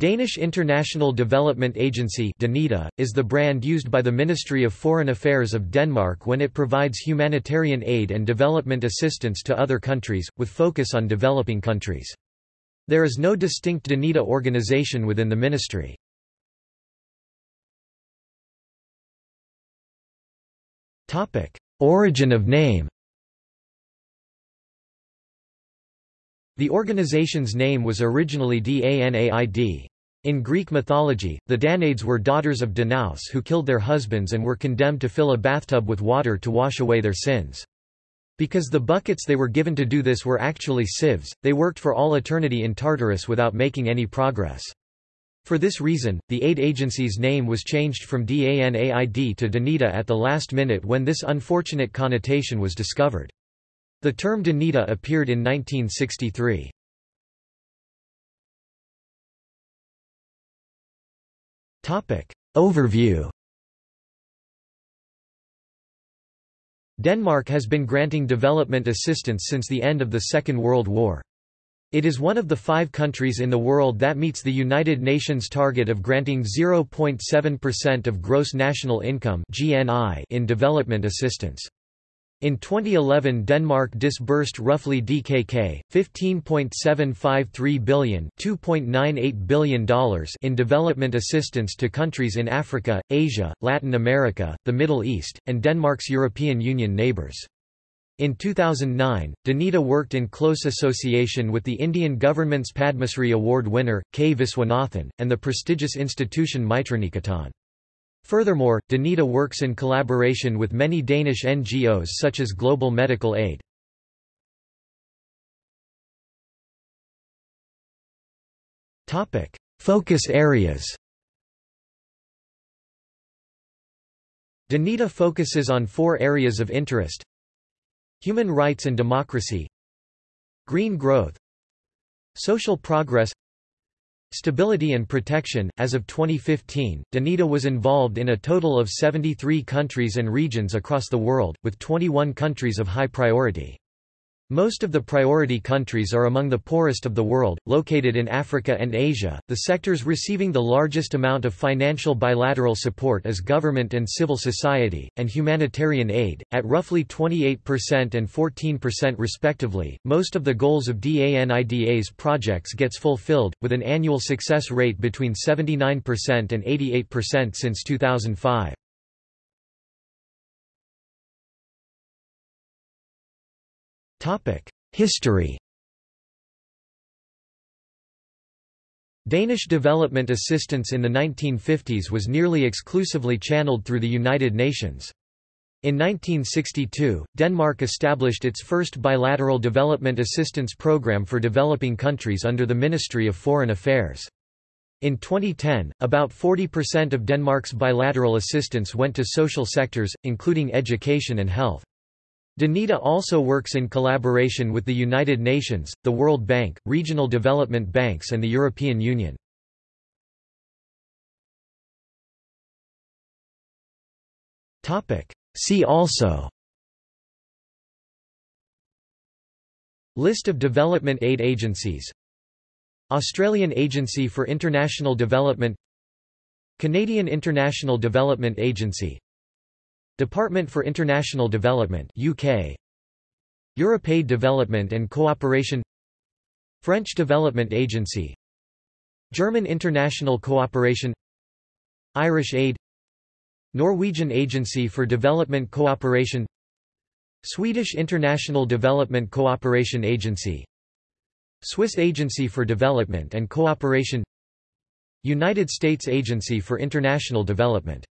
Danish International Development Agency is the brand used by the Ministry of Foreign Affairs of Denmark when it provides humanitarian aid and development assistance to other countries, with focus on developing countries. There is no distinct DANIDA organization within the ministry. Origin of name The organization's name was originally Danaid. In Greek mythology, the Danaids were daughters of Danaus who killed their husbands and were condemned to fill a bathtub with water to wash away their sins. Because the buckets they were given to do this were actually sieves, they worked for all eternity in Tartarus without making any progress. For this reason, the aid agency's name was changed from DANAID to DANIDA at the last minute when this unfortunate connotation was discovered. The term DANIDA appeared in 1963. Overview Denmark has been granting development assistance since the end of the Second World War. It is one of the five countries in the world that meets the United Nations target of granting 0.7% of gross national income in development assistance. In 2011 Denmark disbursed roughly DKK 15.753 billion, $2.98 billion in development assistance to countries in Africa, Asia, Latin America, the Middle East, and Denmark's European Union neighbours. In 2009, Danida worked in close association with the Indian government's Padmasri Award winner, K. Viswanathan, and the prestigious institution Mitraniketan. Furthermore, Danida works in collaboration with many Danish NGOs such as Global Medical Aid. Focus areas Danida focuses on four areas of interest Human rights and democracy Green growth Social progress Stability and protection As of 2015, Danida was involved in a total of 73 countries and regions across the world, with 21 countries of high priority. Most of the priority countries are among the poorest of the world, located in Africa and Asia. The sectors receiving the largest amount of financial bilateral support is government and civil society, and humanitarian aid, at roughly 28% and 14% respectively. Most of the goals of DANIDA's projects gets fulfilled, with an annual success rate between 79% and 88% since 2005. History Danish development assistance in the 1950s was nearly exclusively channeled through the United Nations. In 1962, Denmark established its first bilateral development assistance program for developing countries under the Ministry of Foreign Affairs. In 2010, about 40% of Denmark's bilateral assistance went to social sectors, including education and health. DANIDA also works in collaboration with the United Nations, the World Bank, regional development banks and the European Union. See also List of development aid agencies Australian Agency for International Development Canadian International Development Agency Department for International Development UK EuropeAid Development and Cooperation. French Development Agency. German International Cooperation. Irish Aid. Norwegian Agency for Development Cooperation. Swedish International Development Cooperation Agency. Swiss Agency for Development and Cooperation. United States Agency for International Development